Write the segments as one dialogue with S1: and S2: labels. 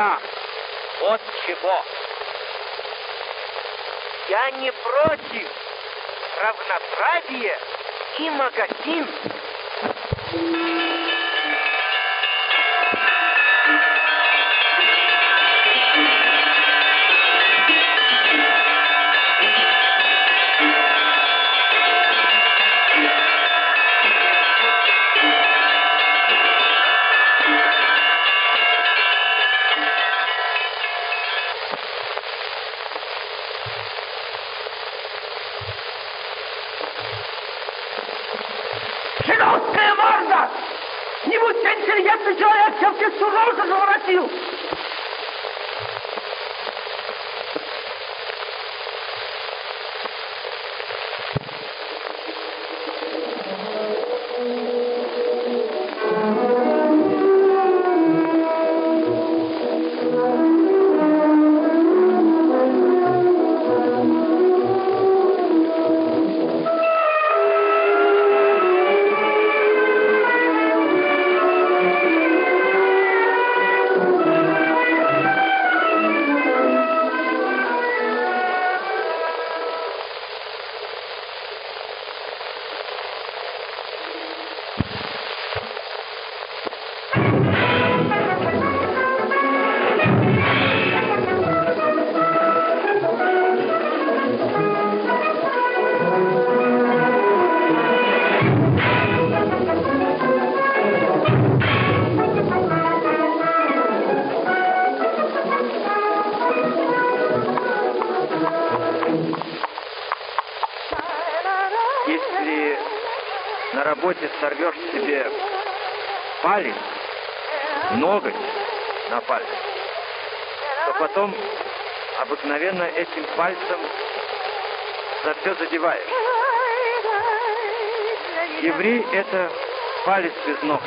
S1: равноправия. Вот чего. Я не против равноправия и магазин. Пальцем за все задеваешь. Еврей — это палец без ногтя.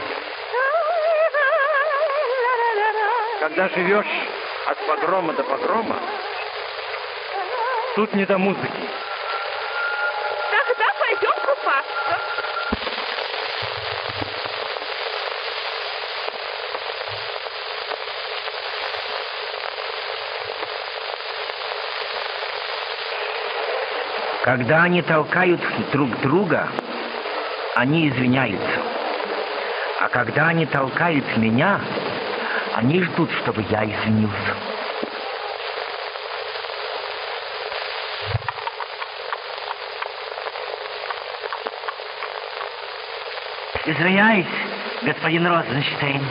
S1: Когда живешь от погрома до погрома, тут не до музыки.
S2: Тогда пойдем купаться.
S3: Когда они толкают друг друга, они извиняются. А когда они толкают меня, они ждут, чтобы я извинился. Извиняюсь, господин Розенштейн.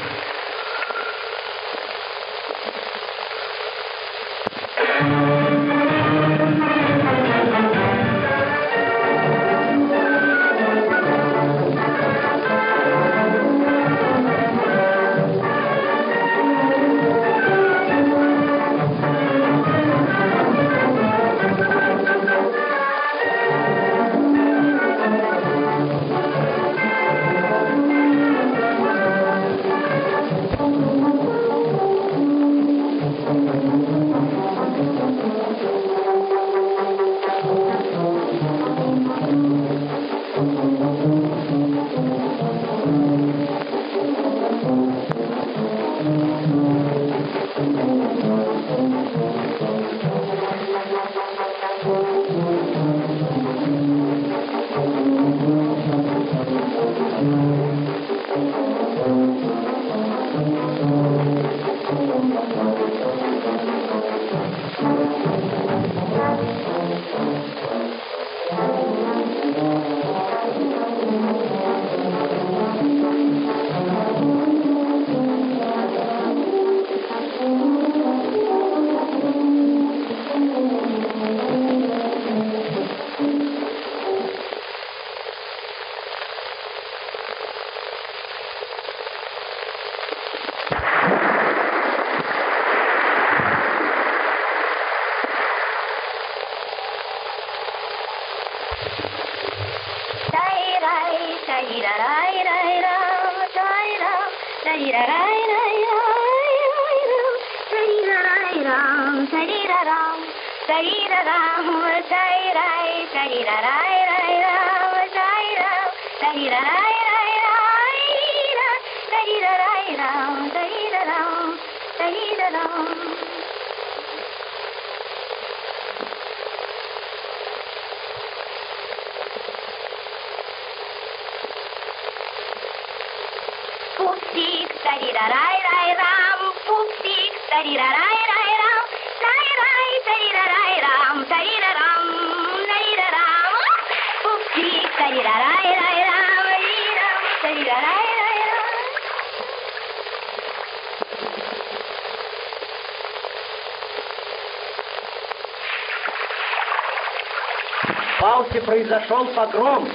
S1: Палте произошел погром.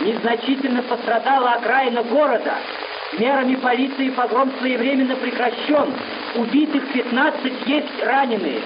S1: Незначительно пострадала окраина города. Мерами полиции погром своевременно прекращен. Убитых 15, есть раненые.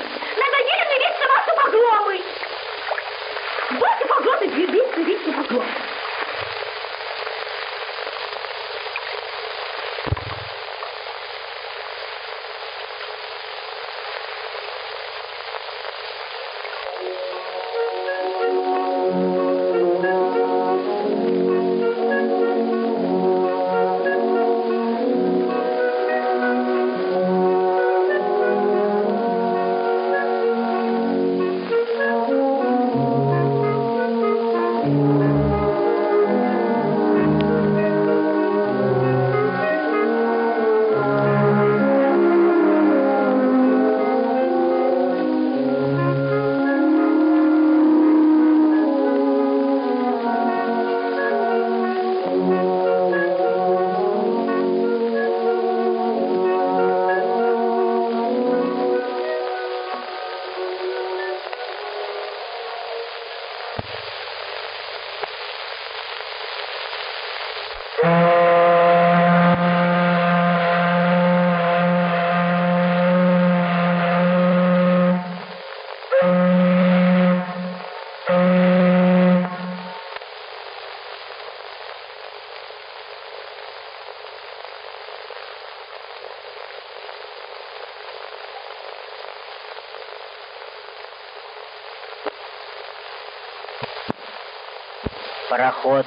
S4: Пароход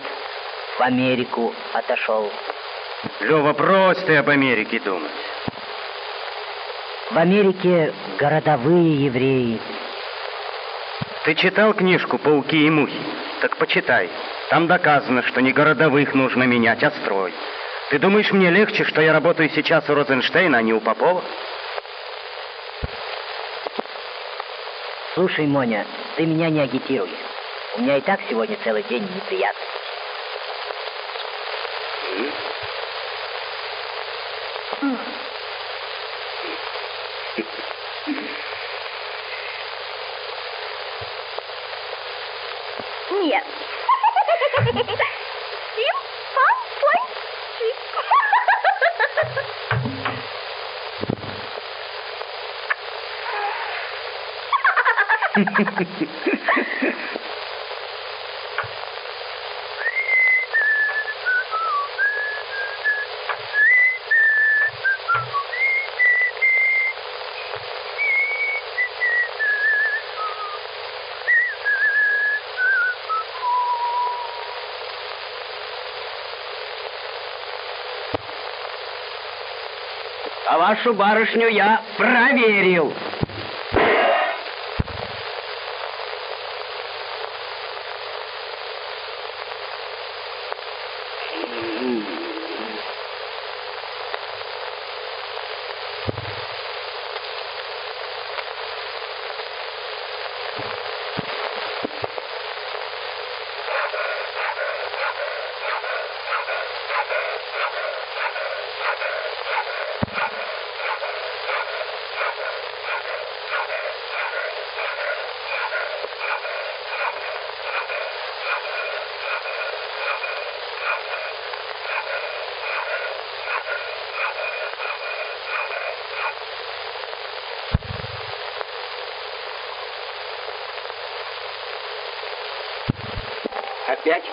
S4: в Америку отошел.
S5: Лева, брось ты об Америке думать.
S4: В Америке городовые евреи.
S5: Ты читал книжку «Пауки и мухи»? Так почитай. Там доказано, что не городовых нужно менять, а строй. Ты думаешь, мне легче, что я работаю сейчас у Розенштейна, а не у Попова?
S4: Слушай, Моня, ты меня не агитируй. У меня и так сегодня целый день неприятно.
S2: Нет.
S1: Вашу барышню я проверил.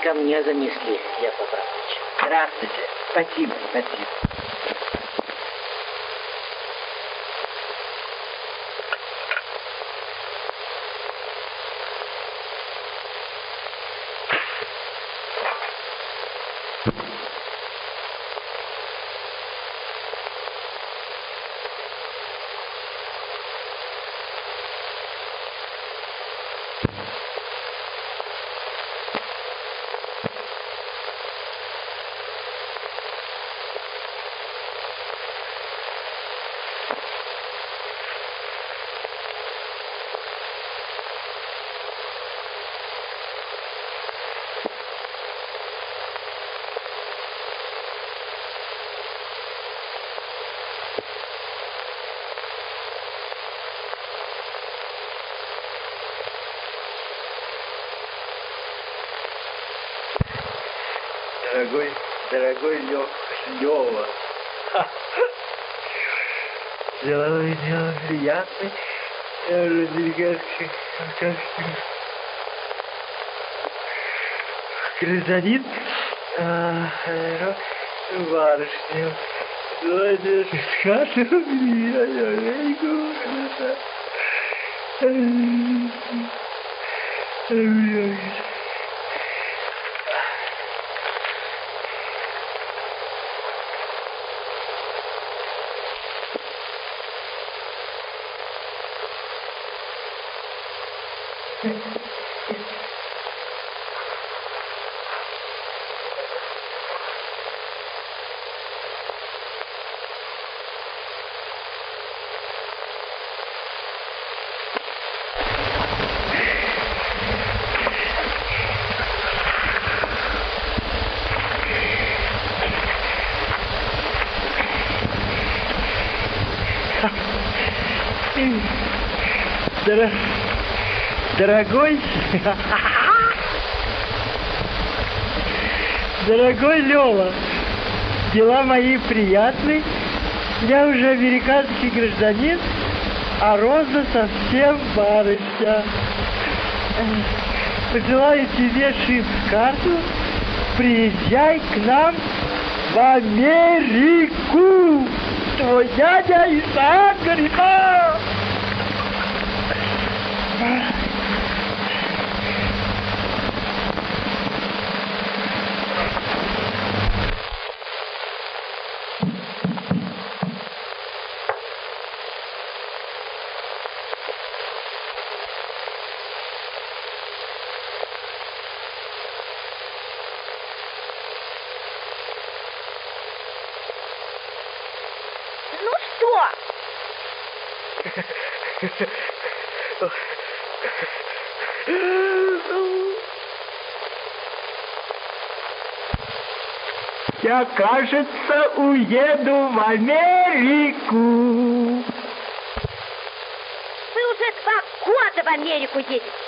S4: Ко мне занесли, Яков Абрамович.
S1: Здравствуйте. Спасибо, спасибо.
S6: Дорогой, дорогой Лё, Лёва. Деловое дело приятное. Американский гражданин, барышня. Давайте скажем, я, я, я, я, Дор... Дорогой... Дорогой Лева, дела мои приятные. Я уже американский гражданин, а Роза совсем барышня. Пожелаю тебе шип-карту. Приезжай к нам в Америку. Твой дядя Исаак Григорьевич. Я, кажется, уеду в Америку.
S2: Вы уже два года в Америку едете.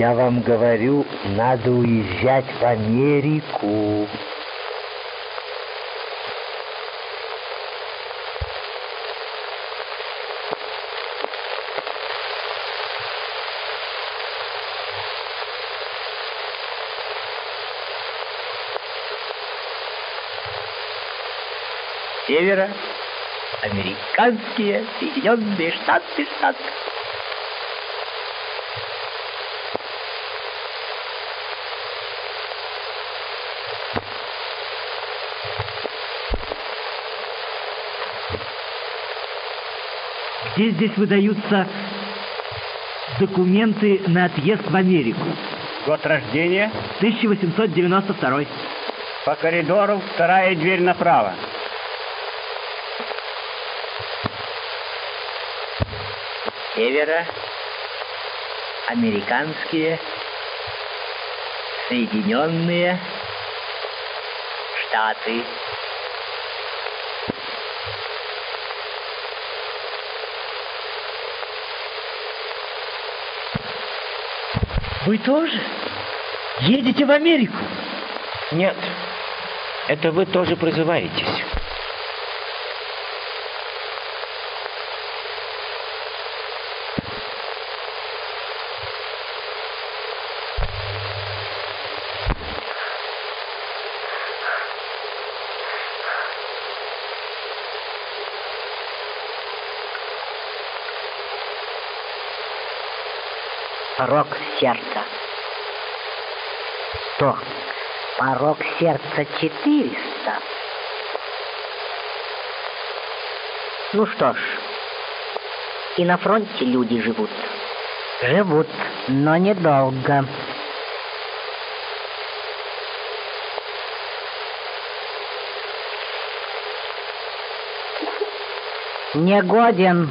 S1: Я вам говорю, надо уезжать в Америку.
S6: Севера, американские Соединенные Штаты, Штаты.
S7: Где здесь выдаются документы на отъезд в Америку?
S6: Год рождения.
S7: 1892.
S6: По коридору вторая дверь направо.
S8: Севера, американские, Соединенные Штаты.
S7: Вы тоже едете в Америку?
S1: Нет, это вы тоже призываетесь.
S8: Порог сердца. Что? Порог сердца 400. Ну что ж, и на фронте люди живут. Живут, но недолго. Негоден.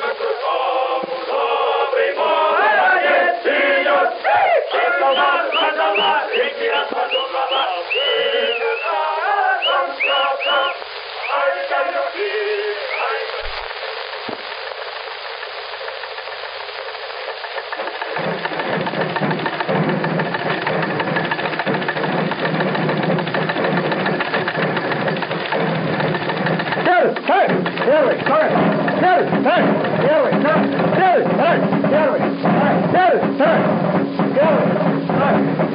S9: второй, первый, второй, первый, второй, первый, второй, первый, второй, первый, второй, первый, второй, первый, второй.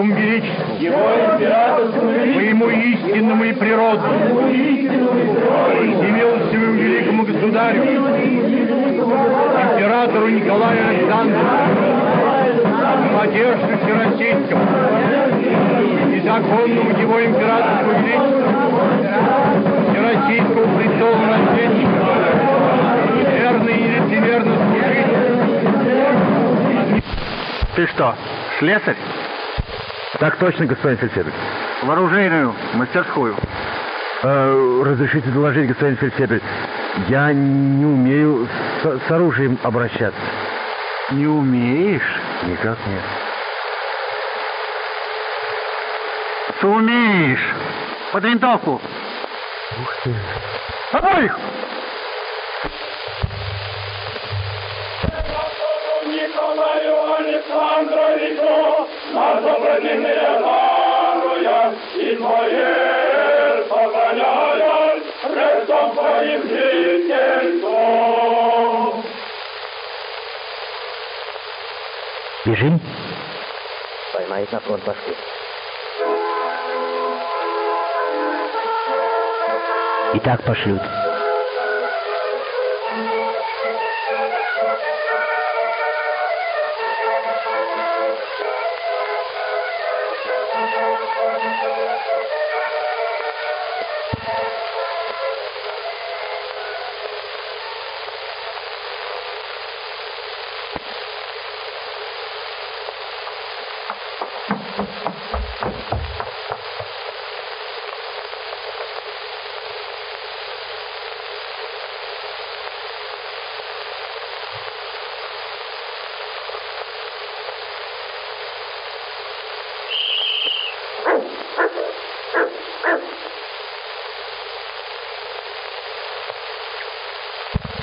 S10: Императорскому величеству, Его императорскому величеству, моему истинному и природному, всемилостивому великому государю, императору Николаю Александровичу, Владимиру Всероссийскому и законному его императорскому величеству, Всероссийскому престолу наследника, верно и лицемерно служить
S11: Ты что, слесарь?
S10: Так точно, господин фельдфебель.
S11: В оружейную, мастерскую.
S10: Э, разрешите доложить, господин фельдфебель, я не умею с, с оружием обращаться.
S11: Не умеешь?
S10: Никак нет.
S11: Сумеешь. Под винтовку.
S10: Ух ты.
S11: Обоих!
S9: Николаю Александровичу, на добродетельные даруя, и твое сохраняя, рестом твоим жительством.
S8: Бежим. Поймает на фронт Москвы. И так пошлют.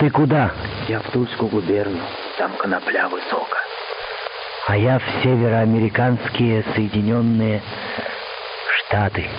S8: Ты куда?
S1: Я в Тульскую губернию. Там конопля высоко.
S8: А я в североамериканские Соединенные Штаты.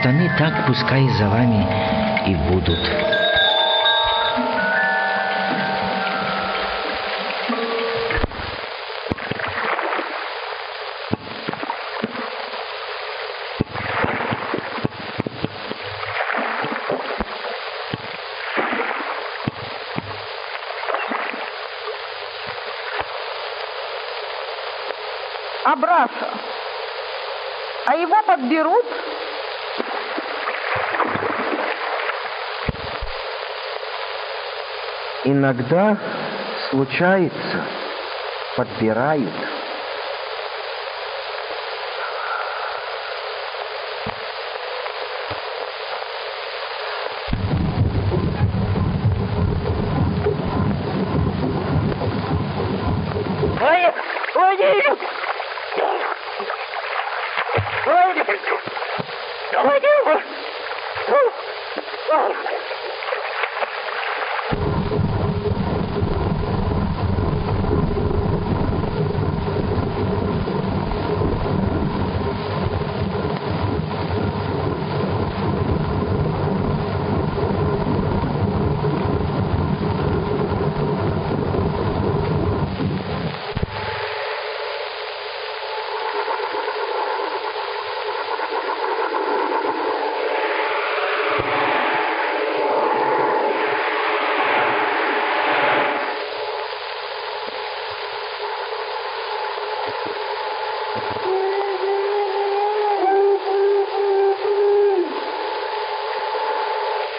S1: Штаны так пускай за вами и будут.
S12: Абраша. А его подберут?
S1: Иногда случается, подбирают.
S9: Владимир! Владимир! Владимир! Владимир!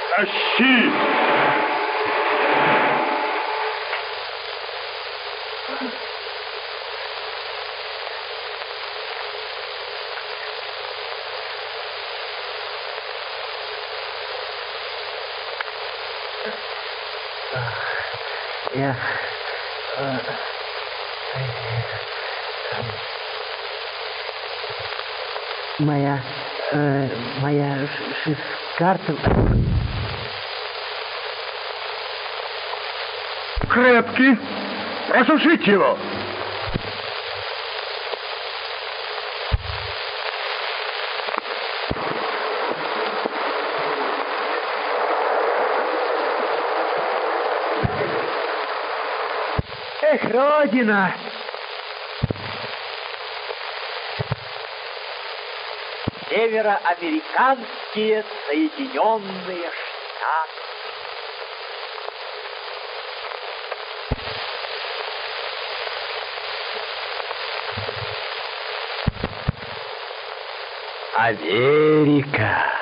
S10: Тащи!
S1: Я... э,
S13: Моя... э, моя ш- карта...
S10: Крепкий. Просушить его.
S9: Эх, Родина! Североамериканские Соединенные Штаты.
S14: Америка.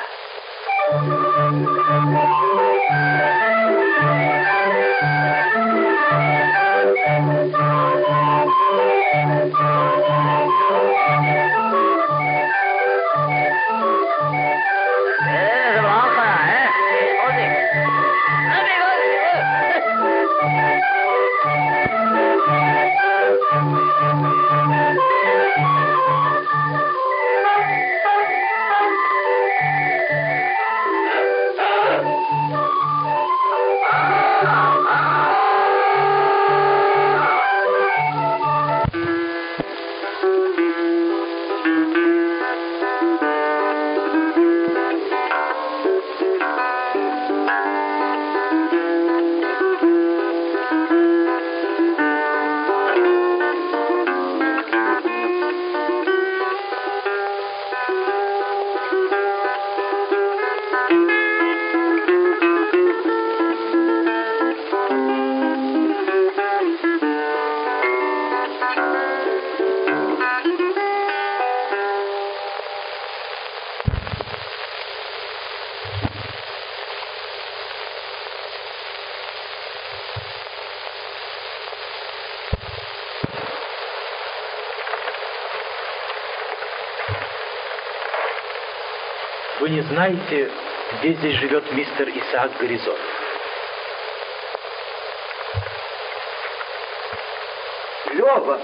S15: Знаете, где здесь живет мистер Исаак Горизон?
S9: Здорово.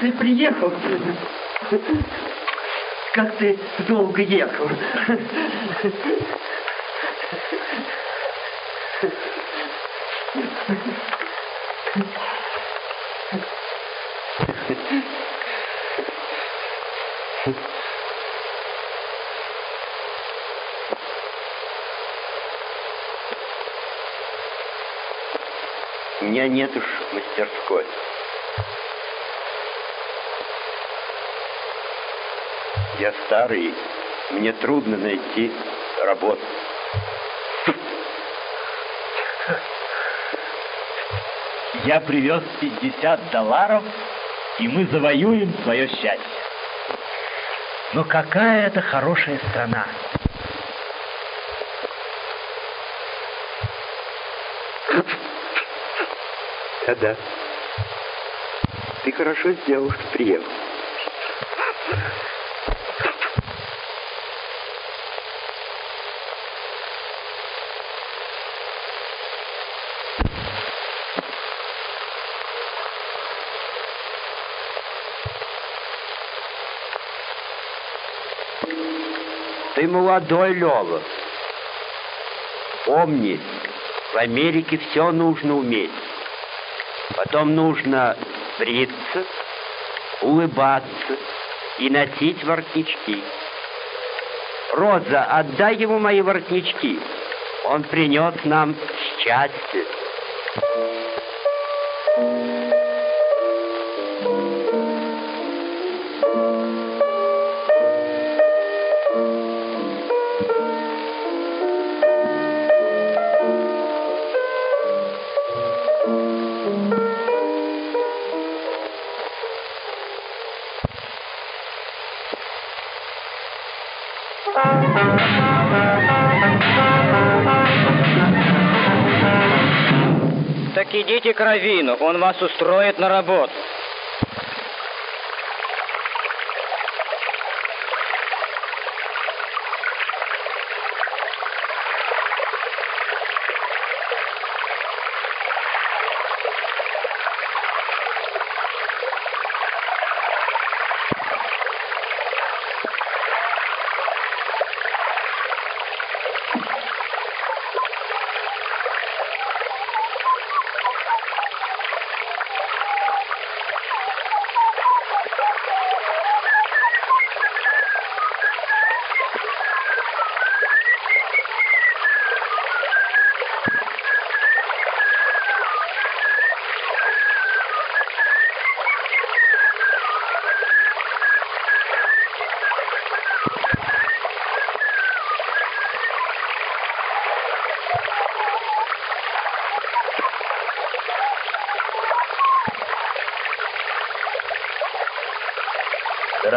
S9: Ты приехал. Как ты долго ехал.
S16: Нет уж мастерской. Я старый, мне трудно найти работу.
S1: Я привез 50 долларов, и мы завоюем свое счастье. Но какая это хорошая страна.
S16: Да-да. Ты хорошо сделал, что приехал. Ты молодой, Лёва. Помни, в Америке все нужно уметь. Потом нужно бриться, улыбаться и носить воротнички. Роза, отдай ему мои воротнички. Он принес нам счастье.
S17: Идите к он вас устроит на работу.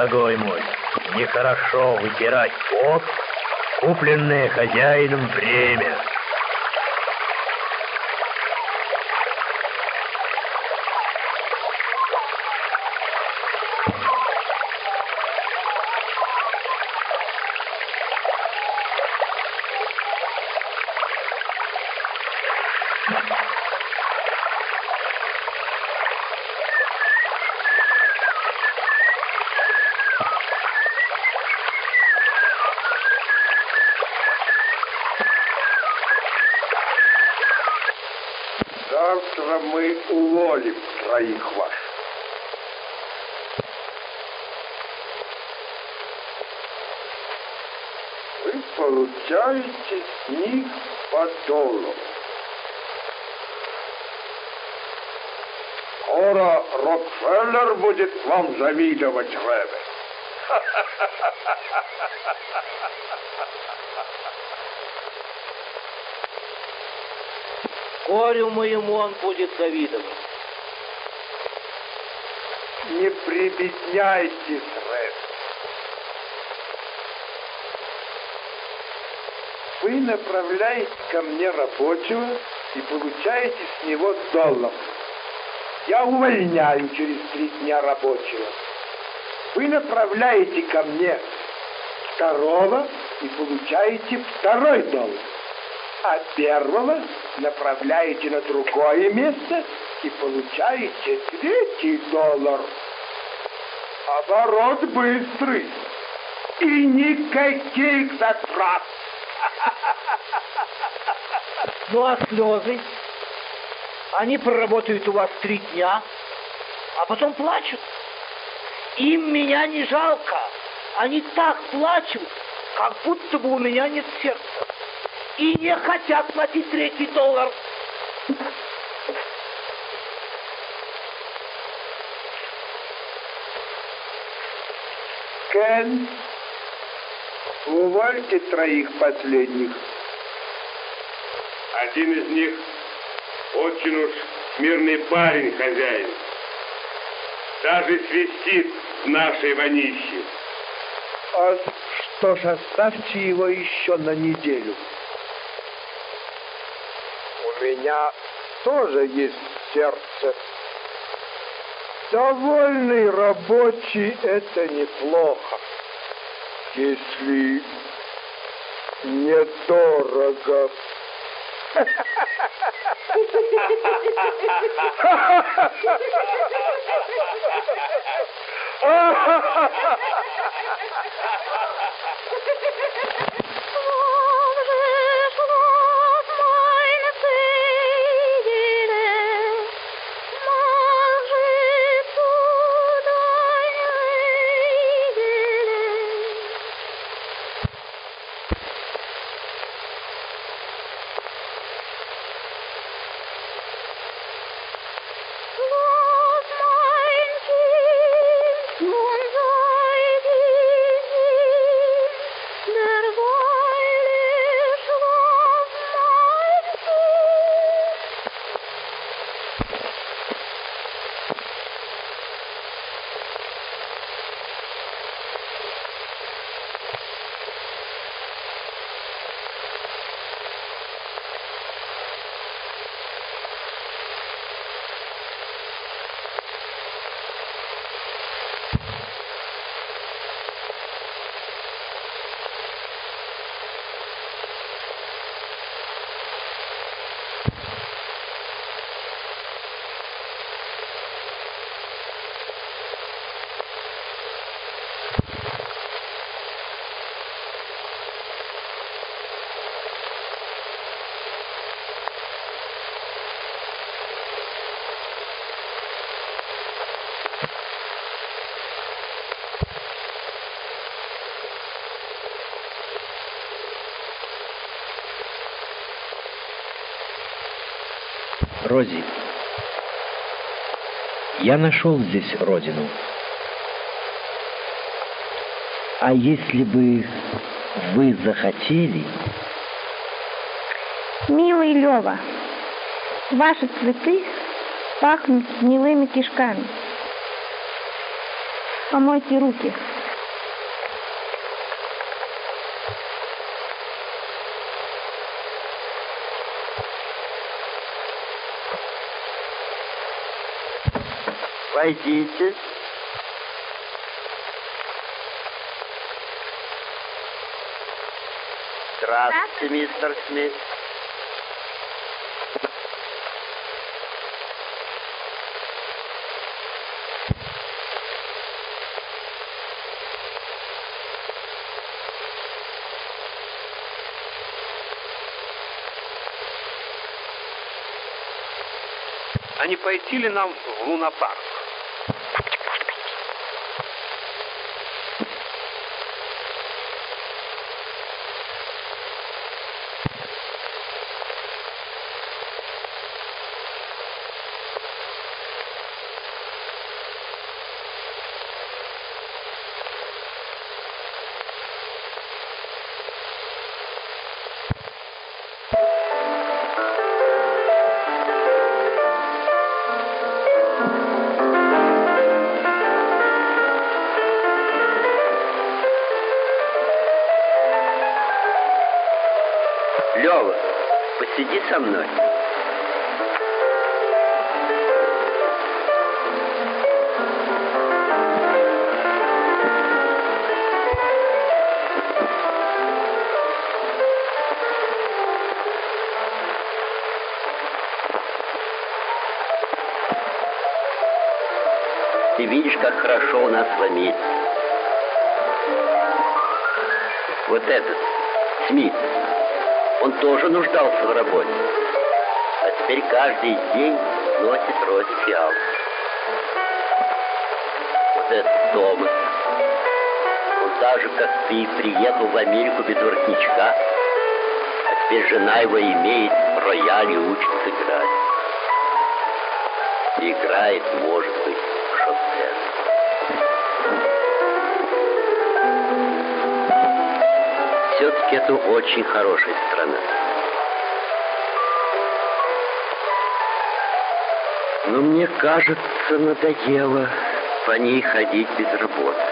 S1: Дорогой мой, нехорошо вытирать пот, купленное хозяином время.
S18: Завтра мы уволим троих ваших. Вы получаете с них по доллару. Скоро Рокфеллер будет вам завидовать, Рэбе.
S17: Горю моему он будет завидовать.
S18: Не прибедняйтесь, Рэбе. Вы направляете ко мне рабочего и получаете с него доллар. Я увольняю через три дня рабочего. Вы направляете ко мне второго и получаете второй доллар. А первого направляете на другое место и получаете третий доллар. Оборот быстрый и никаких затрат.
S9: Ну а слезы? Они проработают у вас три дня, а потом плачут. Им меня не жалко. Они так плачут, как будто бы у меня нет сердца. И не хотят платить третий доллар.
S18: Кен, увольте троих последних.
S19: Один из них очень уж мирный парень, хозяин. Даже свистит в нашей вонище.
S18: А что ж, оставьте его еще на неделю. У меня тоже есть сердце. Довольный рабочий — это неплохо, если недорого. Ha ha ha ha!
S1: Рози, я нашел здесь родину. А если бы вы захотели...
S12: Милый Лева, ваши цветы пахнут гнилыми кишками. Помойте руки.
S16: Войдите. Здравствуйте, мистер Смит.
S19: А не пойти ли нам в лунопарк?
S16: Как хорошо у нас в Америке. Вот этот, Смит, он тоже нуждался в работе. А теперь каждый день носит роз фиал. Вот этот Томас, он так же, как ты, приехал в Америку без воротничка, а теперь жена его имеет рояль и учится играть. Играет, может быть, Все-таки это очень хорошая страна. Но мне кажется, надоело по ней ходить без работы.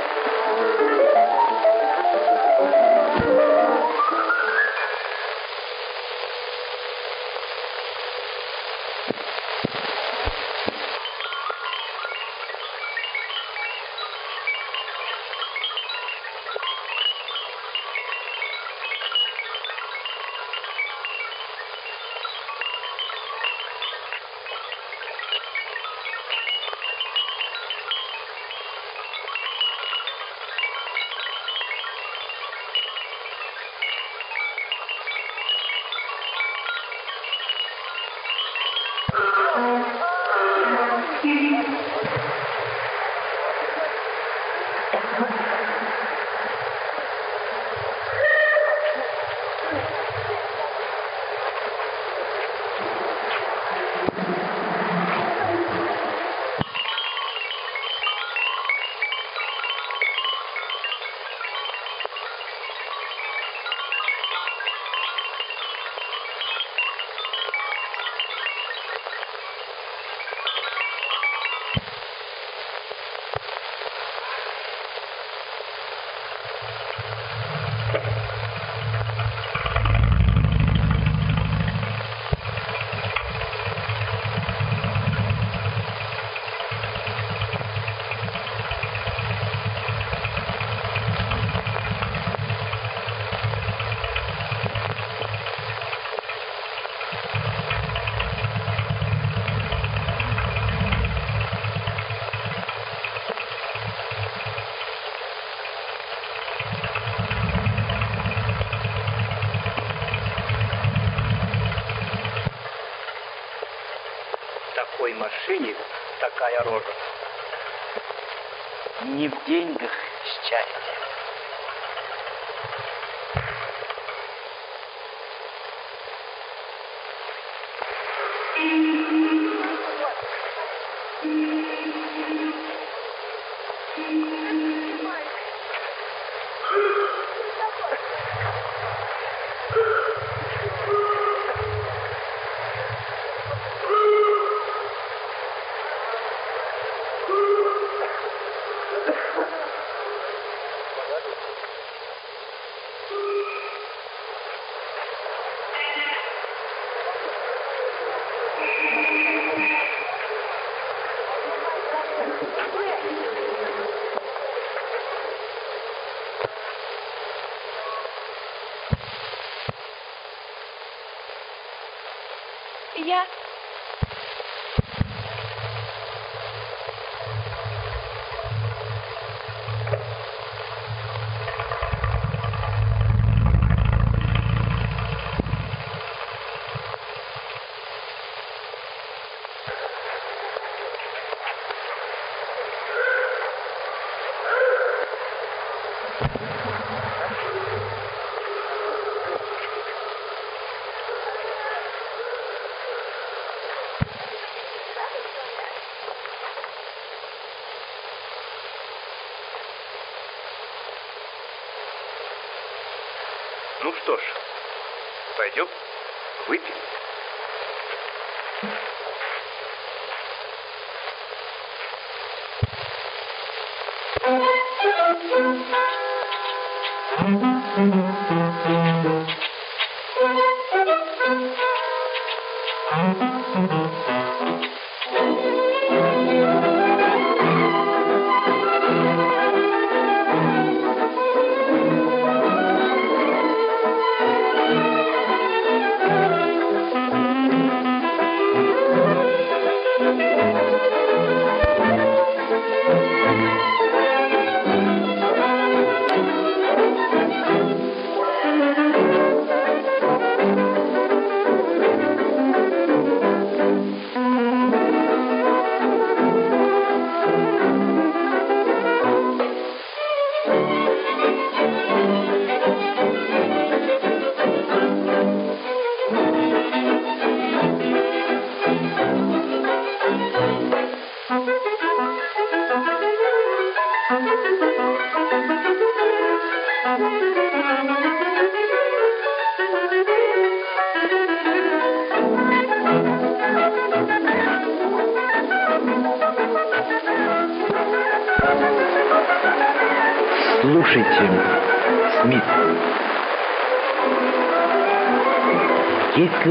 S20: Деньгах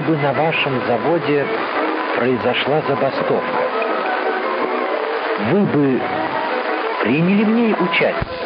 S1: бы на вашем заводе произошла забастовка, вы бы приняли в ней участие?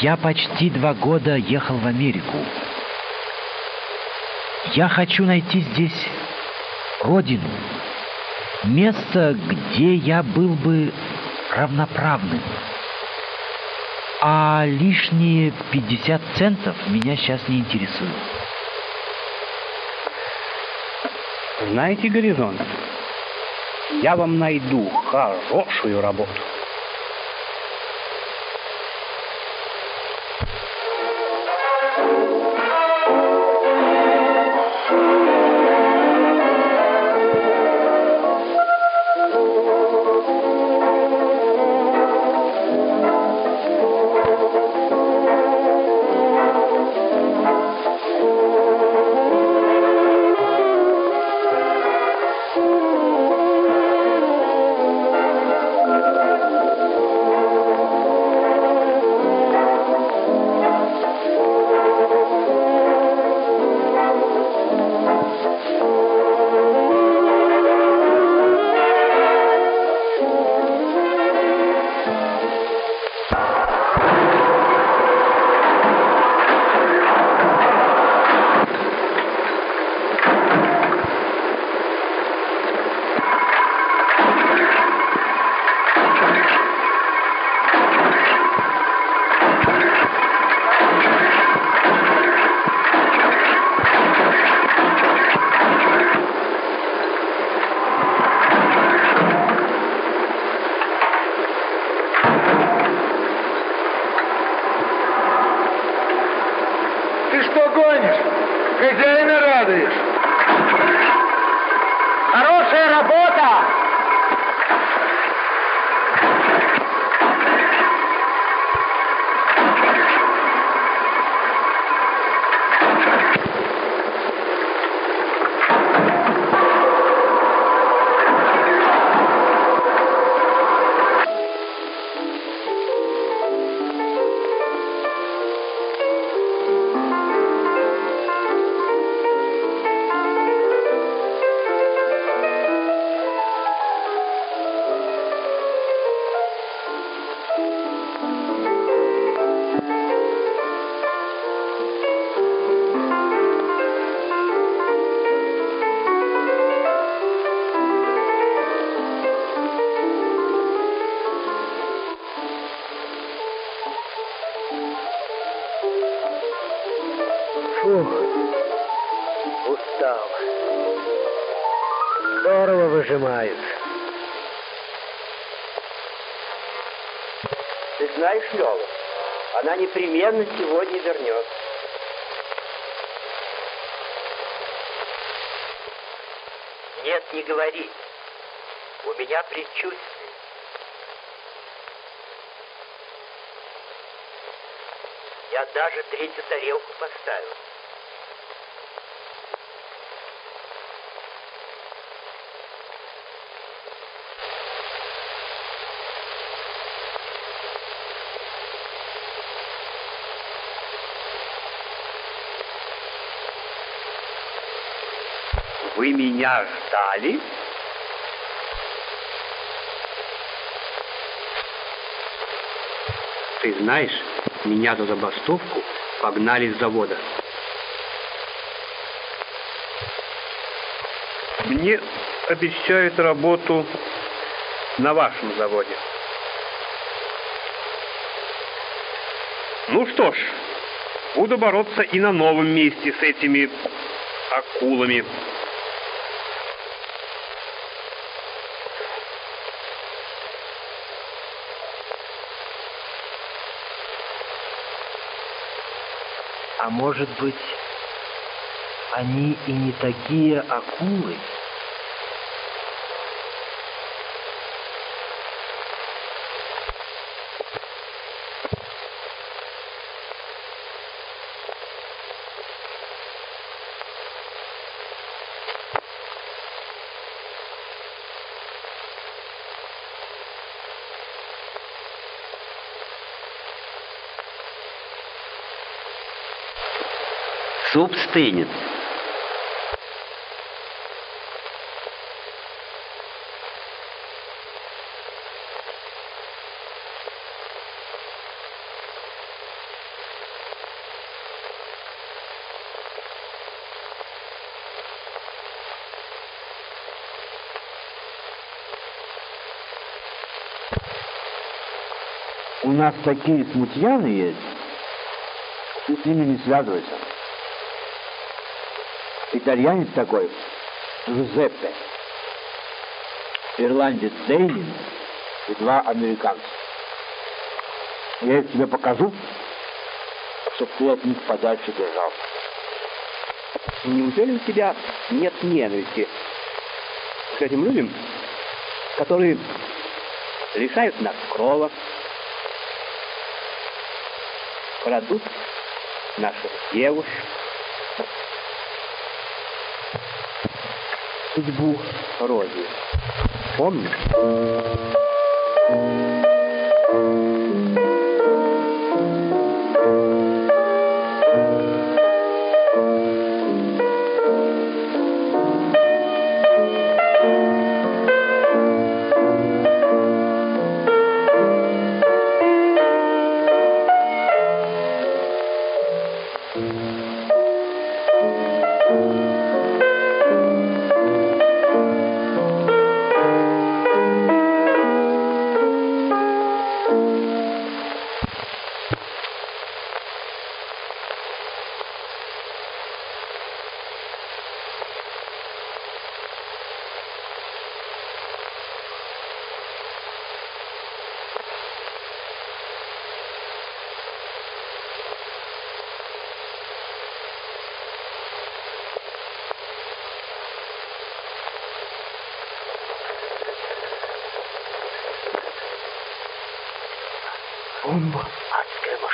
S1: Я почти два года ехал в Америку. Я хочу найти здесь родину, место, где я был бы равноправным. А лишние 50 центов меня сейчас не интересуют.
S20: Знаете, горизонт, я вам найду хорошую работу.
S21: Непременно сегодня вернется. Нет, не говори. У меня предчувствие. Я даже третью тарелку поставил.
S20: Вы меня ждали? Ты знаешь, меня за забастовку погнали с завода. Мне обещают работу на вашем заводе. Ну что ж, буду бороться и на новом месте с этими акулами.
S1: Может быть, они и не такие акулы?
S16: Суп стынет.
S14: У нас такие смутьяны есть, ты с ними не связывайся. Итальянец такой, Жузеппе, ирландец Дейнин и два американца. Я их тебе покажу, чтобы ты от них подальше держался.
S20: Неужели у тебя нет ненависти к этим людям, которые лишают нас крова, крадут наших девушек, судьбу Рози. Помнишь?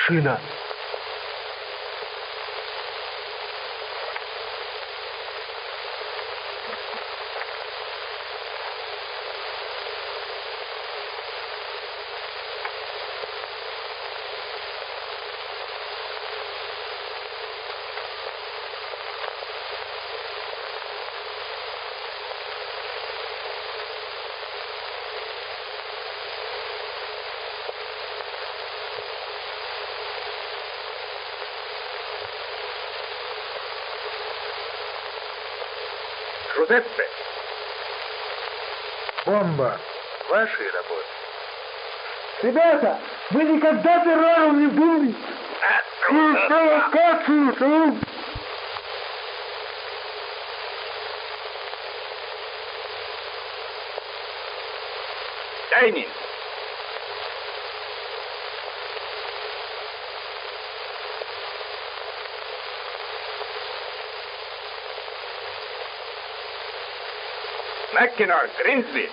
S14: адская Машина.
S22: Жузеппе, бомба вашей работы.
S23: Ребята, вы никогда террором не были? Провокацию,
S22: Дайнин, Mackinac, Grinzi.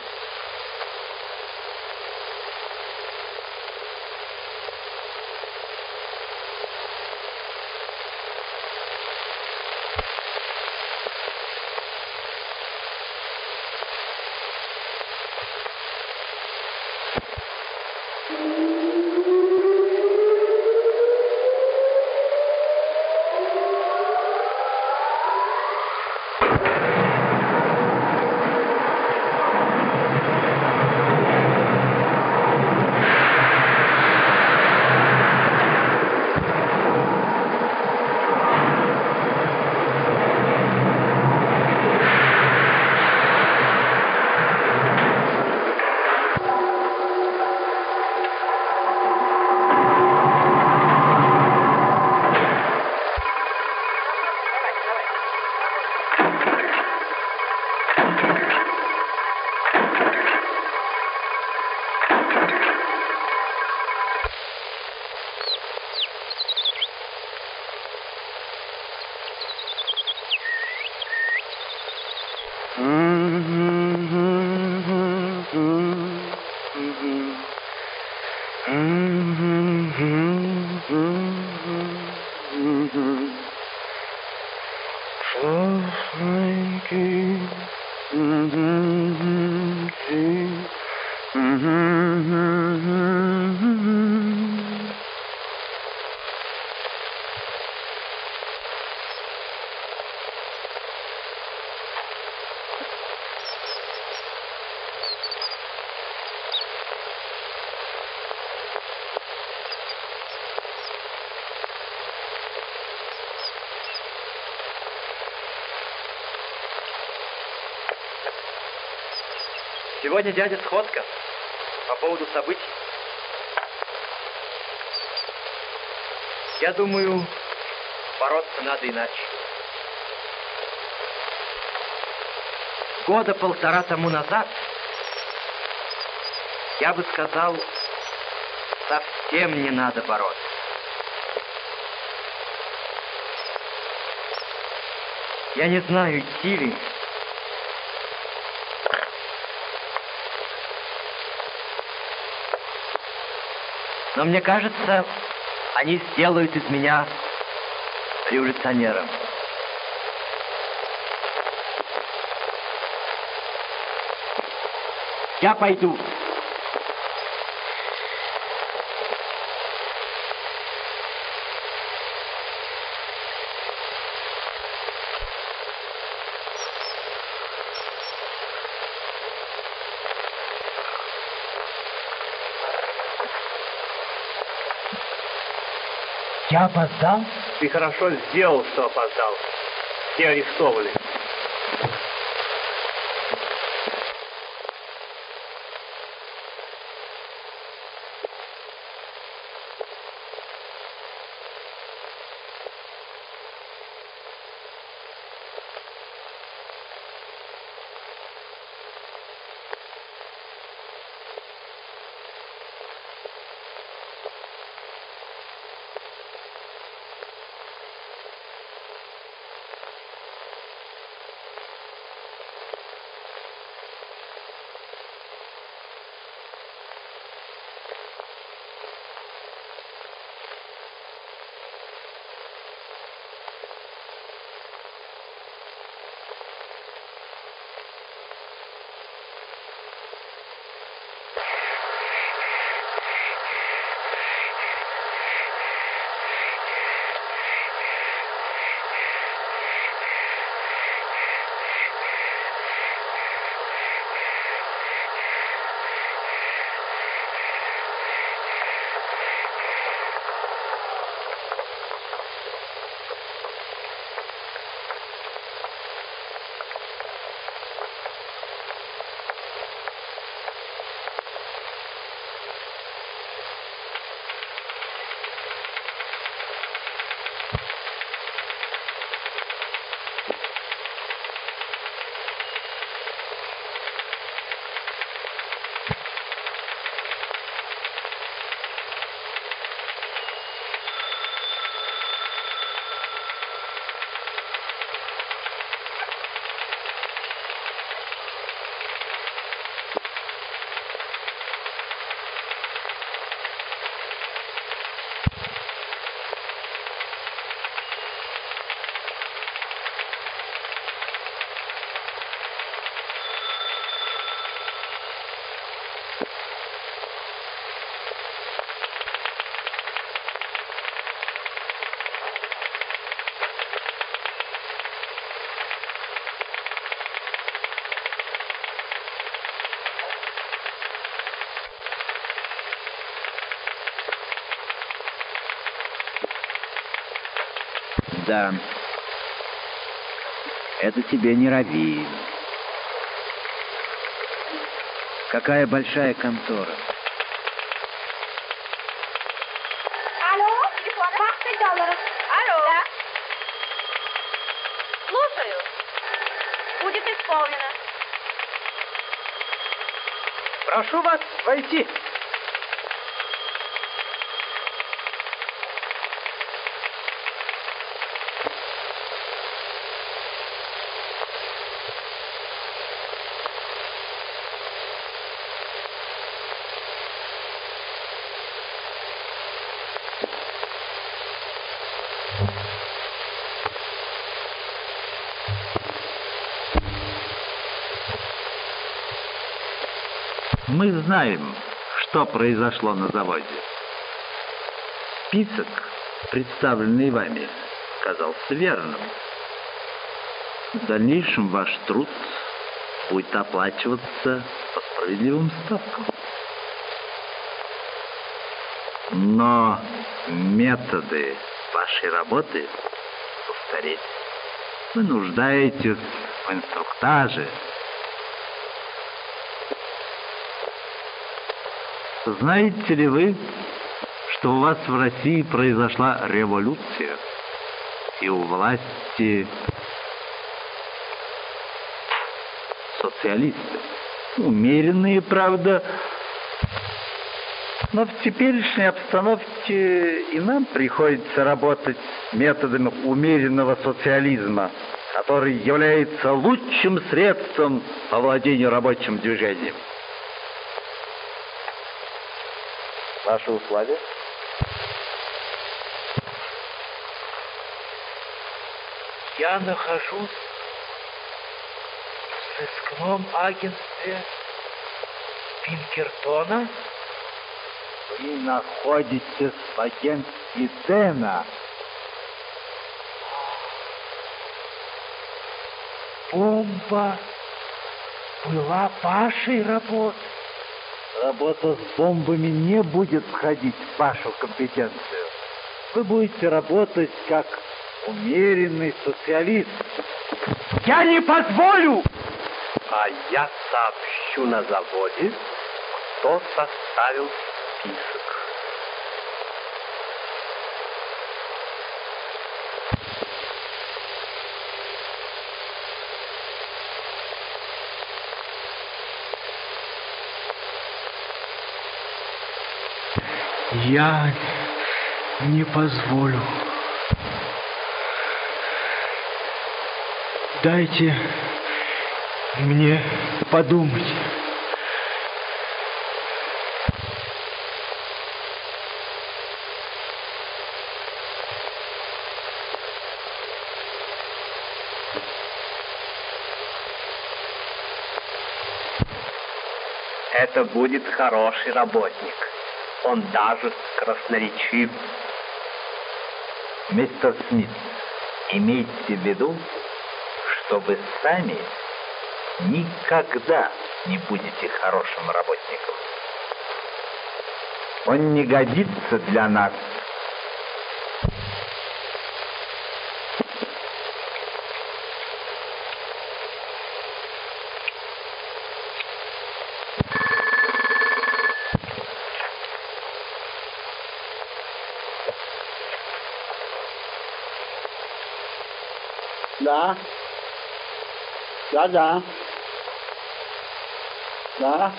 S1: Сегодня дядя сходка по поводу событий. Я думаю, бороться надо иначе. Года полтора тому назад я бы сказал, совсем не надо бороться. Я не знаю, идти ли. Но мне кажется, они сделают из меня революционером. Я пойду.
S24: Я опоздал?
S20: Ты хорошо сделал, что опоздал. Все арестованы.
S25: Да. Это тебе не Равин. Какая большая контора.
S2: Алло, телефон 20 долларов. Алло. Да. Слушаю. Будет исполнено.
S1: Прошу вас войти.
S14: Мы знаем, что произошло на заводе. Список, представленный вами, казался верным. В дальнейшем ваш труд будет оплачиваться по справедливым ставкам. Но методы вашей работы повторить. Вы нуждаетесь в инструктаже. Знаете ли вы, что у вас в России произошла революция, и у власти социалисты? Умеренные, правда, но в теперешней обстановке и нам приходится работать методами умеренного социализма, который является лучшим средством по владению рабочим движением. Ваши условия?
S9: Я нахожусь в сыскном агентстве Пинкертона.
S14: Вы находитесь в агентстве Дэна.
S9: Бомба была вашей работой.
S14: Работа с бомбами не будет входить в вашу компетенцию. Вы будете работать как умеренный социалист.
S9: Я не позволю!
S26: А я сообщу на заводе, кто составил список.
S9: Я не позволю. Дайте мне подумать.
S26: Это будет хороший работник. Он даже красноречив.
S14: Мистер Смит, имейте в виду, что вы сами никогда не будете хорошим работником. Он не годится для нас.
S27: Да. Да, да. Да.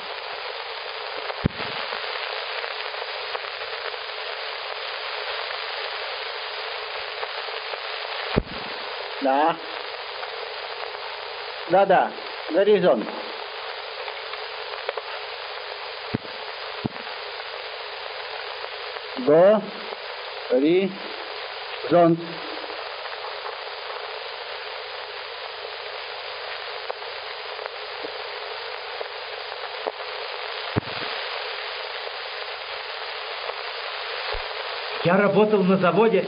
S27: Да. Да, да. Горизонт. Горизонт.
S7: Я работал на заводе,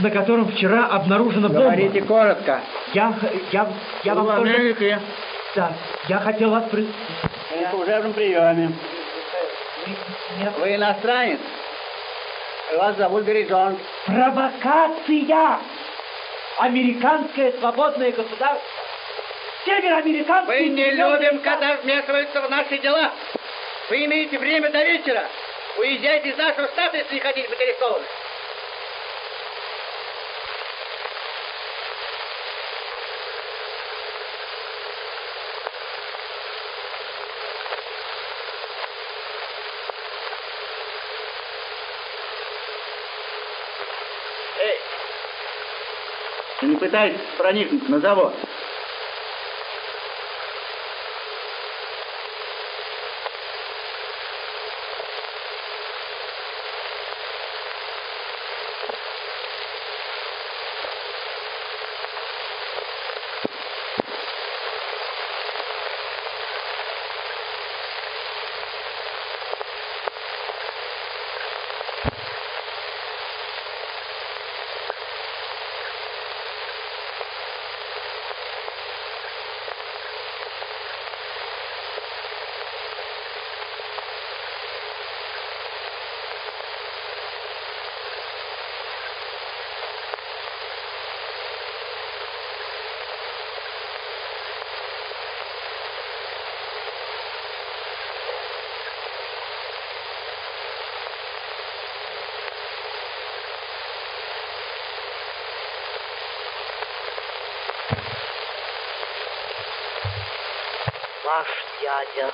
S7: на котором вчера обнаружена бомба.
S27: Говорите коротко.
S7: Я, я, я вам тоже...
S27: Америке.
S7: Да, я хотел вас... При...
S27: На служебном приеме. Вы иностранец? Вас зовут Горизонт.
S7: Провокация! Американское свободное государство. Североамериканский...
S27: Мы не любим, когда вмешиваются в наши дела. Вы имеете время до вечера. Уезжайте из нашего штата, если не хотите быть арестованы. Эй! Ты не пытайся проникнуть на завод.
S9: Дядя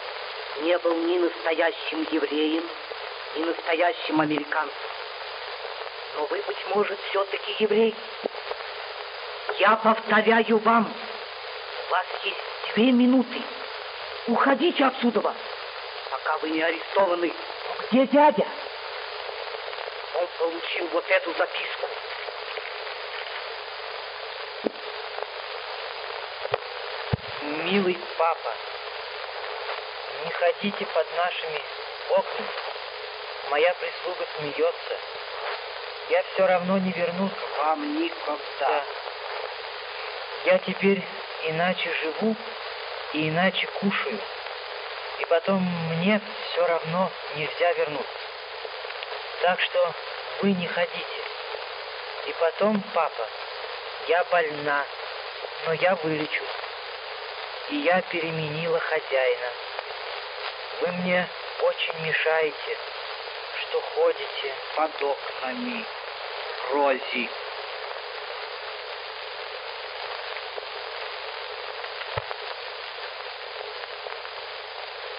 S9: не был ни настоящим евреем, ни настоящим американцем. Но вы, быть может, все-таки еврей. Я повторяю вам, у вас есть две минуты. Уходите отсюда, пока вы не арестованы. Где дядя? Он получил вот эту записку.
S1: Милый папа, не ходите под нашими окнами. Моя прислуга смеется. Я все равно не вернусь.
S9: Вам никогда. Да.
S1: Я теперь иначе живу и иначе кушаю. И потом мне все равно нельзя вернуться. Так что вы не ходите. И потом, папа, я больна, но я вылечу. И я переменила хозяина. Вы мне очень мешаете, что ходите
S9: под окнами Рози.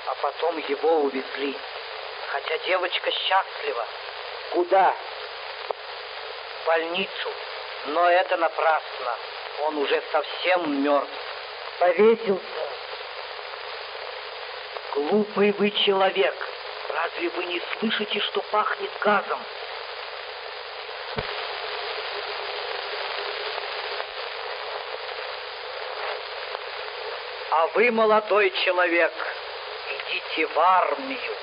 S9: А потом его увезли, хотя девочка счастлива. Куда? В больницу. Но это напрасно. Он уже совсем мертв. Повесился. Глупый вы человек. Разве вы не слышите, что пахнет газом? А вы, молодой человек, идите в армию.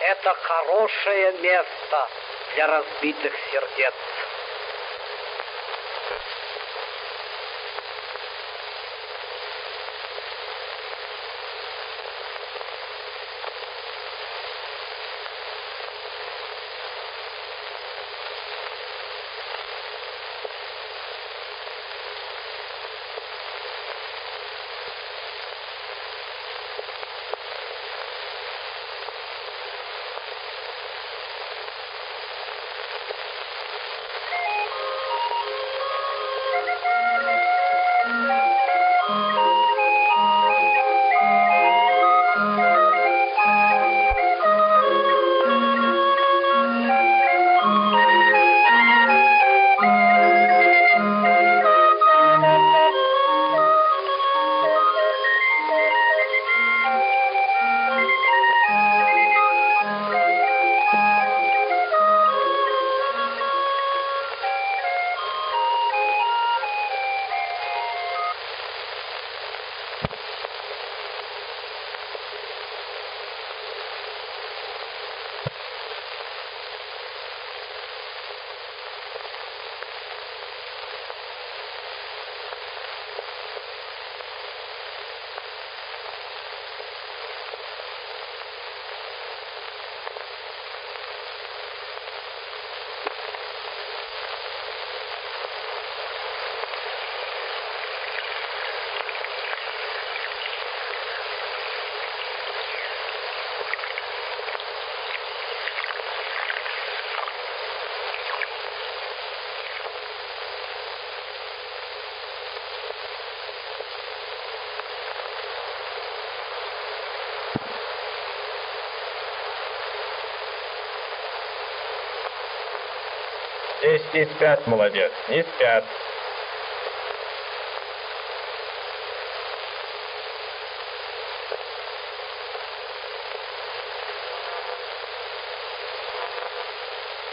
S9: Это хорошее место для разбитых сердец.
S28: Не спят, молодец, не спят.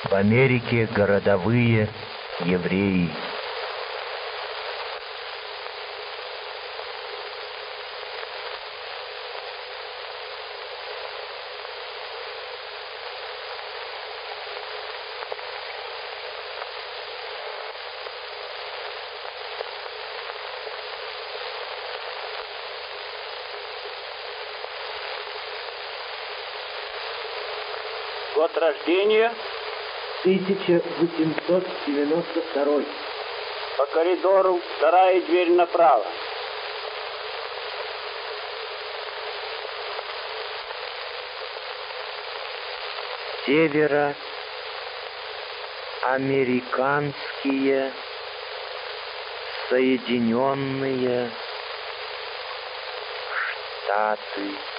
S29: В Америке городовые евреи.
S9: Год рождения 1892. По коридору вторая дверь направо.
S1: Севера американские Соединенные Штаты.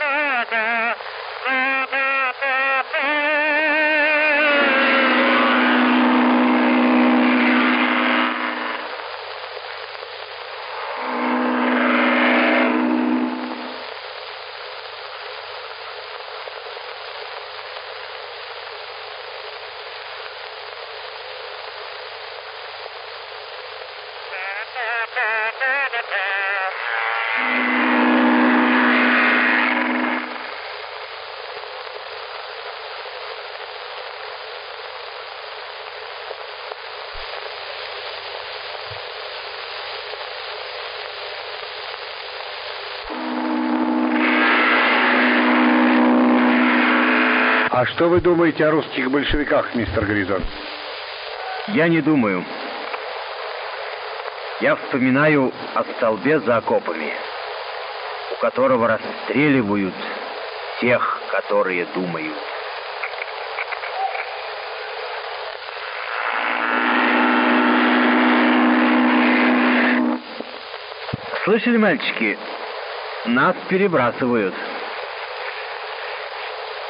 S30: А что вы думаете о русских большевиках, мистер Гризон?
S1: Я не думаю. Я вспоминаю о столбе за окопами, у которого расстреливают тех, которые думают. Слышали, мальчики? Нас перебрасывают.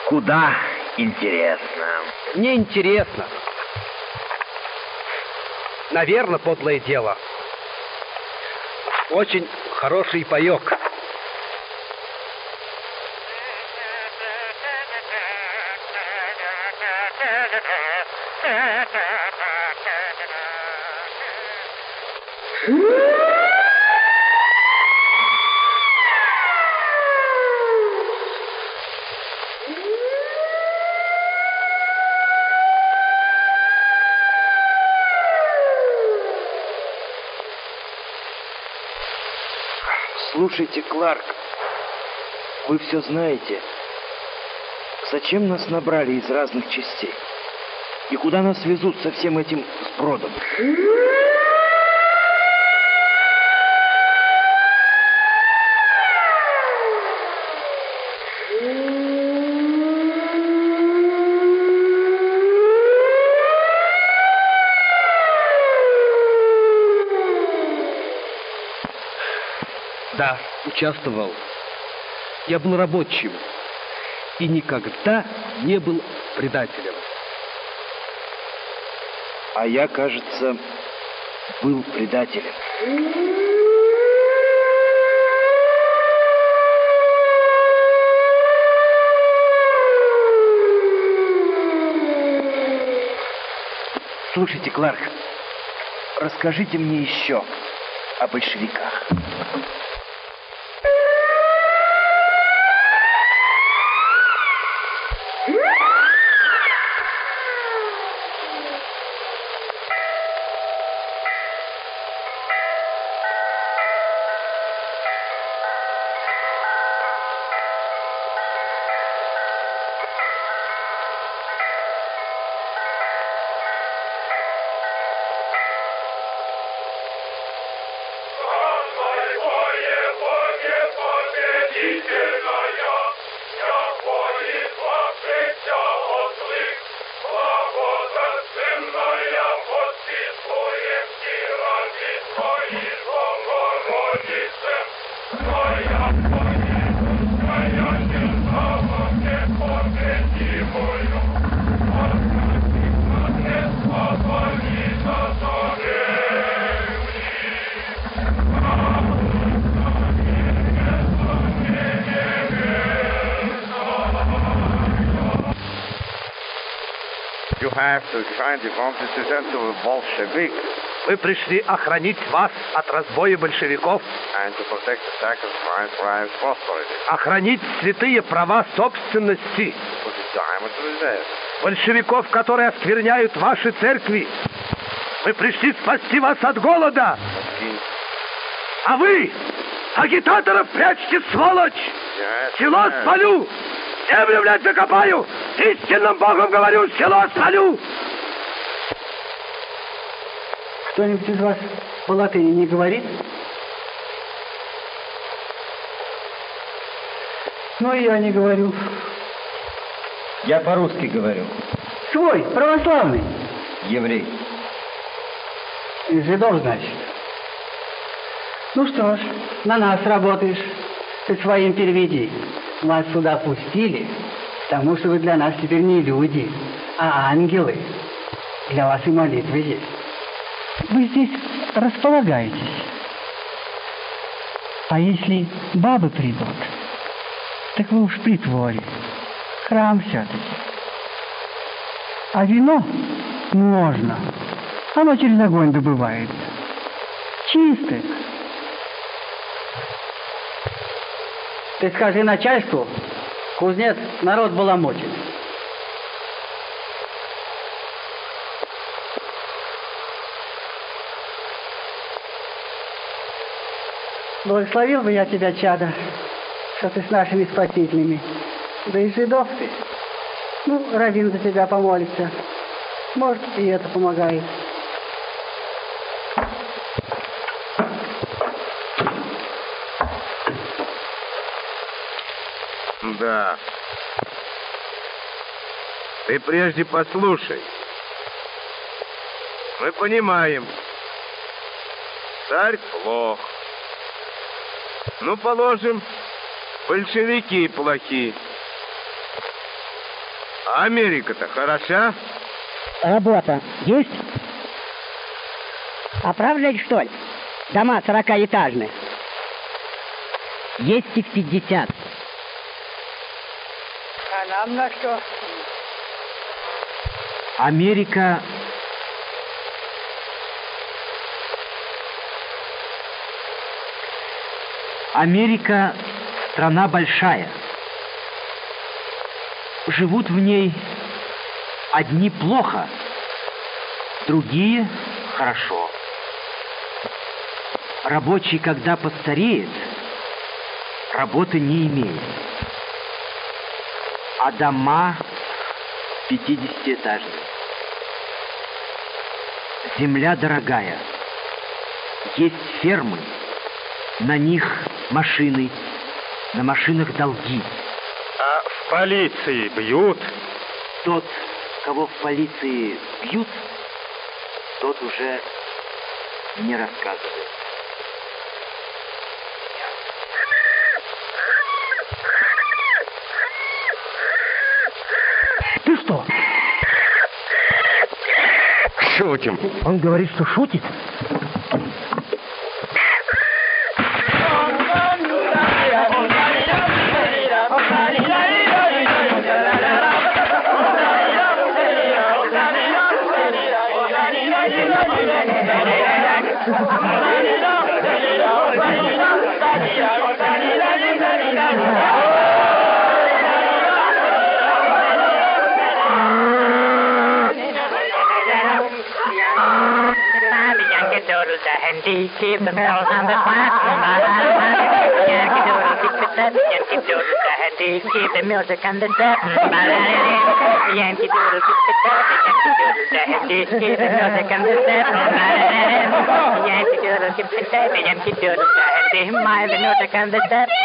S1: Куда? Интересно.
S26: Мне интересно. Наверное, подлое дело. Очень хороший паек.
S1: Слушайте, Кларк, вы все знаете. Зачем нас набрали из разных частей? И куда нас везут со всем этим сбродом?
S26: Участвовал. Я был рабочим и никогда не был предателем.
S1: А я, кажется, был предателем. Слушайте, Кларк, расскажите мне еще о большевиках.
S30: Representative Bolshevik
S26: Мы пришли охранить вас от разбоя большевиков,
S30: and to protect the sacrifice rights prosperity.
S26: охранить святые права собственности, большевиков, которые оскверняют ваши церкви. Мы пришли спасти вас от голода. А вы, агитаторов, прячьте, сволочь!
S30: Yes,
S26: Село
S30: yes.
S26: спалю!
S19: Землю, блядь, закопаю! Истинным Богом говорю, село спалю!
S31: Кто-нибудь из вас по латыни не говорит? Ну, и я не говорю.
S32: Я по-русски говорю.
S31: Свой, православный.
S32: Еврей.
S31: Жидов, значит. Ну что ж, на нас работаешь. Ты своим переведи. Вас сюда пустили, потому что вы для нас теперь не люди, а ангелы. Для вас и молитвы есть. Вы здесь располагаетесь. А если бабы придут, так вы уж притворе. Храм все-таки. А вино можно. Оно через огонь добывается. Чистое. Ты скажи начальству, кузнец народ баламутит. Благословил бы я тебя, чада, что ты с нашими спасителями. Да и жидов ты. Ну, Равин за тебя помолится. Может, и это помогает.
S30: Да. Ты прежде послушай. Мы понимаем. Царь плох. Ну, положим, большевики плохи. А Америка-то хороша?
S8: Работа есть? Оправлять, что ли? Дома сорокаэтажные. Есть их пятьдесят.
S31: А нам на что?
S1: Америка Америка страна большая. Живут в ней одни плохо, другие хорошо. Рабочий, когда постареет, работы не имеет. А дома пятидесятиэтажные. Земля дорогая. Есть фермы, на них машины, на машинах долги.
S20: А в полиции бьют?
S1: Тот, кого в полиции бьют, тот уже не рассказывает.
S31: Ты что?
S32: Шутим.
S31: Он говорит, что шутит.
S33: mijn Jantje Dorota en die geeft hem al aan de water. Jantje Dorota, ik vertel Jantje Dorota en die geeft hem melk aan de tappen. Jantje Dorota, ik vertel Jantje Dorota en die geeft hem melk aan de tappen. Jantje Dorota, ik vertel Jantje Dorota en die maait de melk aan de
S2: tappen.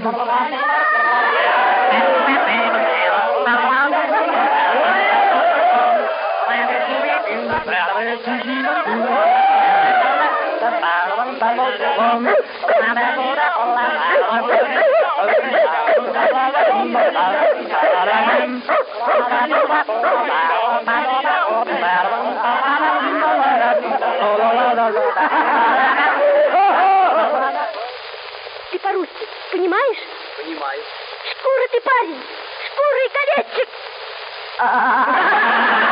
S2: Ты понимаешь?
S34: Понимаю.
S2: Шкура ты парень, шкура и колечек.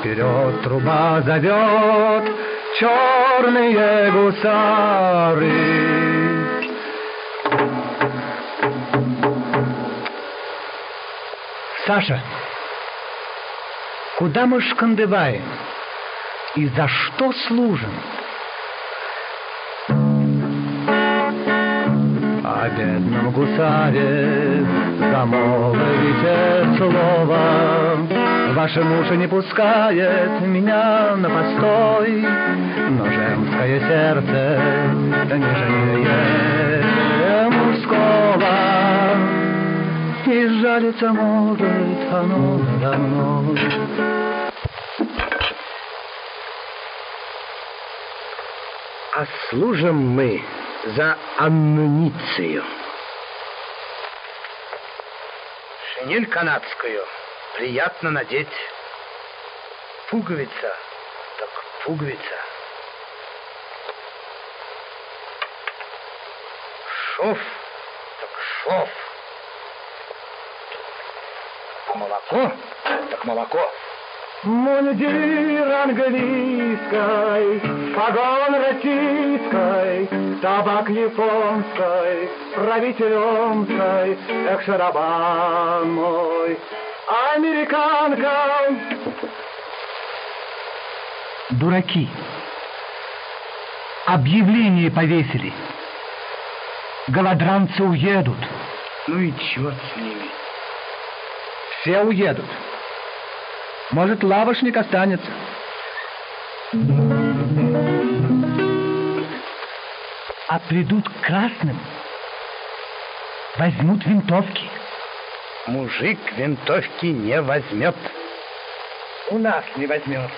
S10: вперед, труба зовет, черные гусары. Саша, куда мы шкандыбаем? И за что служим? О бедном гусаре замолвите слово. Ваши уши не пускает меня на постой, но женское сердце нежнее мужского. И жалиться может оно надо мной.
S1: А служим мы за амуницию.
S10: Шинель канадскую приятно надеть. Пуговица, так пуговица. Шов, так шов. Молоко, так молоко. Мундир английской, погон российской, табак японской, правитель омской, эх, шарабан мой, американка. Дураки. Объявление повесили. Голодранцы уедут. Ну и черт с ними. Все уедут. Может, лавошник останется. А придут к красным, возьмут винтовки. Мужик винтовки не возьмет. У нас не возьмет.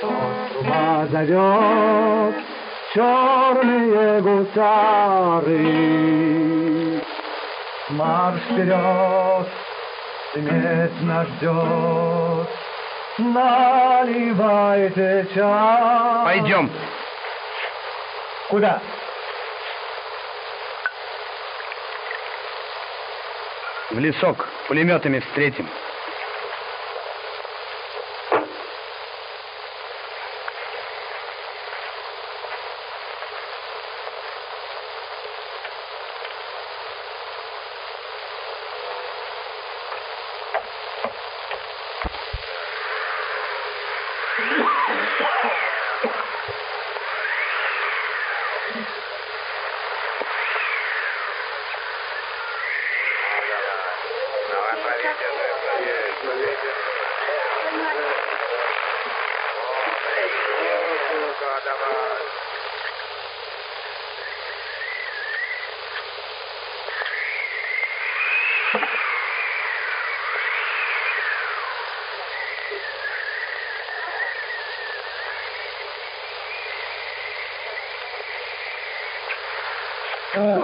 S10: Труба зовет черные гусары. Марш вперед, смерть нас ждет. Наливайте чай.
S1: Пойдем.
S10: Куда?
S1: В лесок. Пулеметами встретим.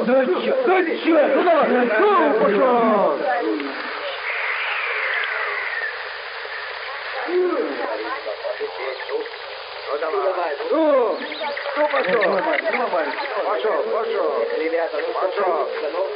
S35: Да, да, черт, да, черт, ну давай, ну, пошел.
S7: Ну давай. Ну, ну пошел. Пошел, пошел. Ребята, ну пошел. Пошел,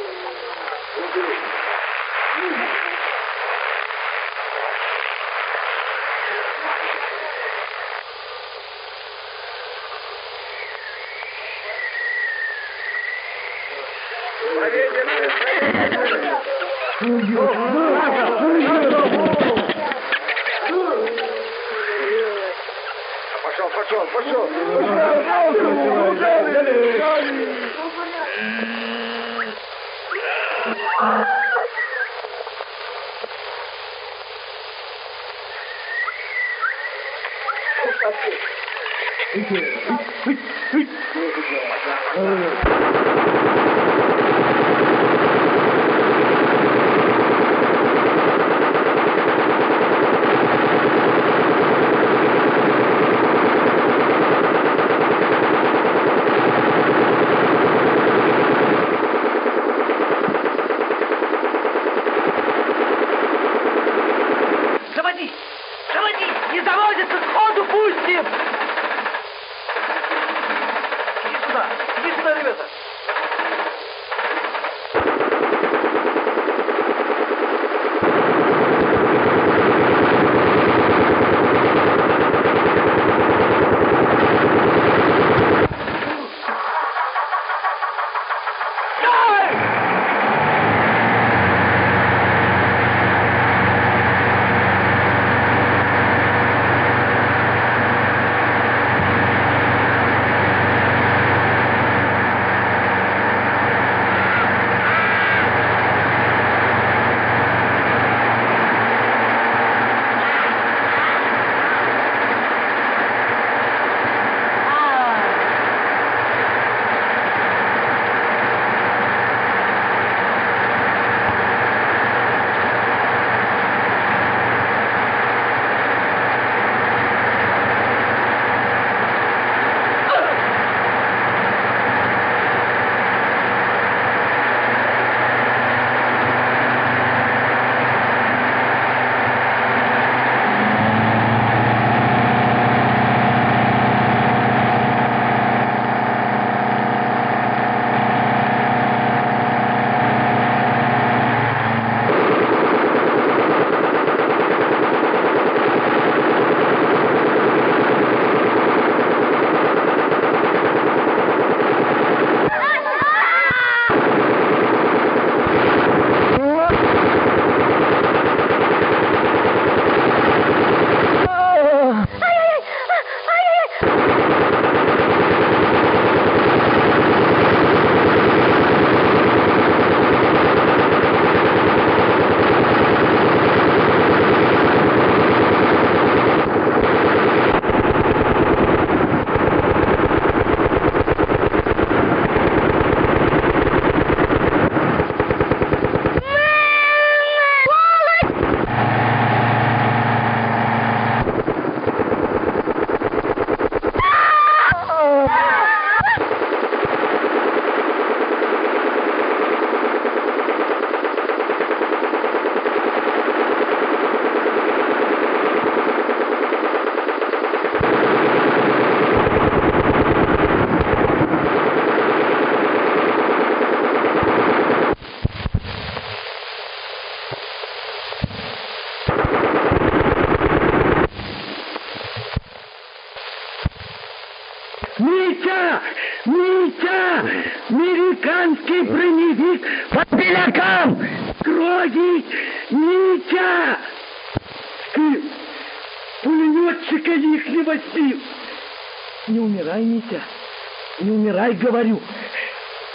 S1: говорю!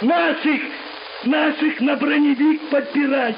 S1: Наших, наших на броневик подбирают!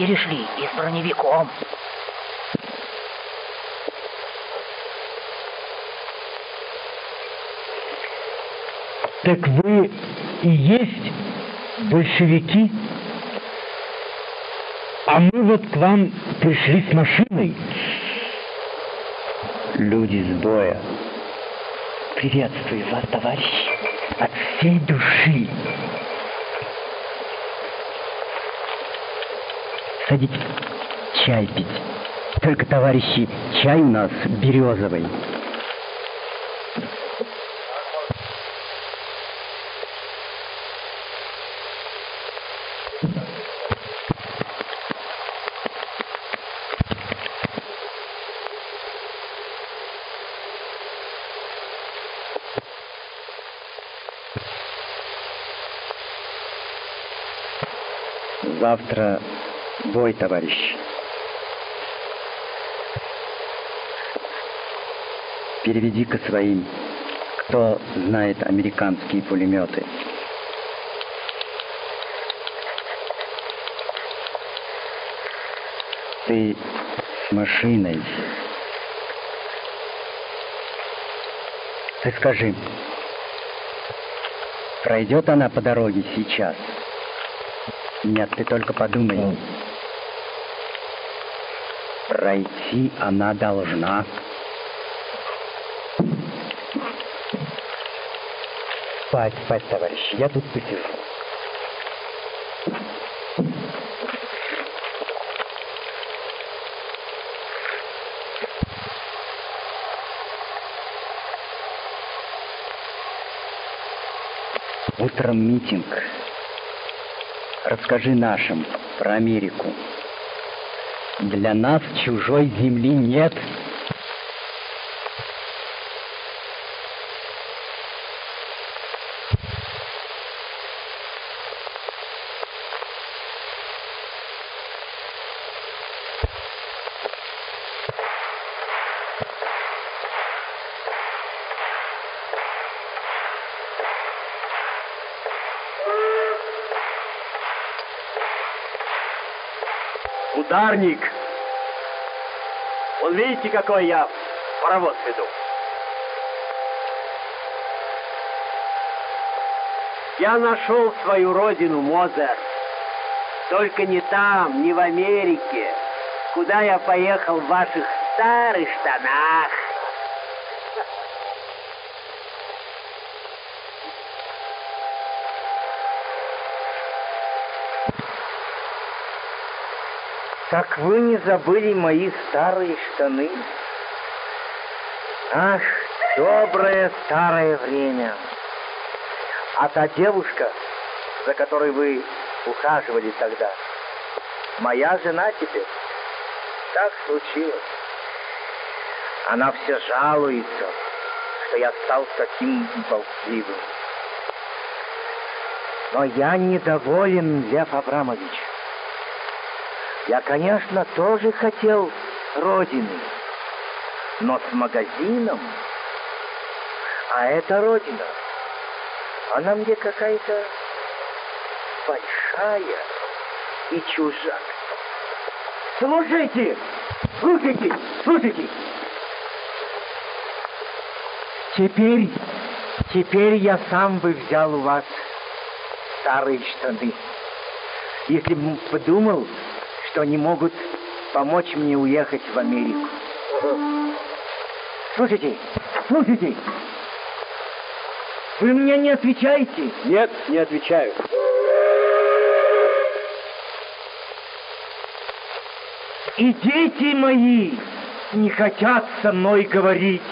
S8: Перешли и с броневиком.
S1: Так вы и есть большевики? А мы вот к вам пришли с машиной.
S36: Люди с боя. Приветствую вас, товарищи,
S1: от всей души.
S36: Садитесь чай пить. Только, товарищи, чай у нас березовый. Бой, товарищ. Переведи-ка своим, кто знает американские пулеметы. Ты с машиной. Ты скажи, пройдет она по дороге сейчас? Нет, ты только подумай. Пройти она должна. Спать, спать, товарищи, я тут посижу. Утром митинг. Расскажи нашим про Америку. Для нас чужой земли нет.
S37: напарник. Вон видите, какой я паровоз веду.
S38: Я нашел свою родину, Мозер. Только не там, не в Америке, куда я поехал в ваших старых штанах.
S1: Так вы не забыли мои старые штаны? Ах, доброе старое время. А та девушка, за которой вы ухаживали тогда, моя жена теперь. Так случилось. Она все жалуется, что я стал таким болтливым. Но я недоволен, Лев Абрамович. Я, конечно, тоже хотел родины, но с магазином. А эта родина, она мне какая-то большая и чужак.
S38: Слушайте! Слушайте! Слушайте!
S1: Теперь, теперь я сам бы взял у вас старые штаны. Если бы подумал, что они могут помочь мне уехать в Америку. Слушайте, слушайте. Вы мне не отвечаете?
S38: Нет, не отвечаю.
S1: И дети мои не хотят со мной говорить.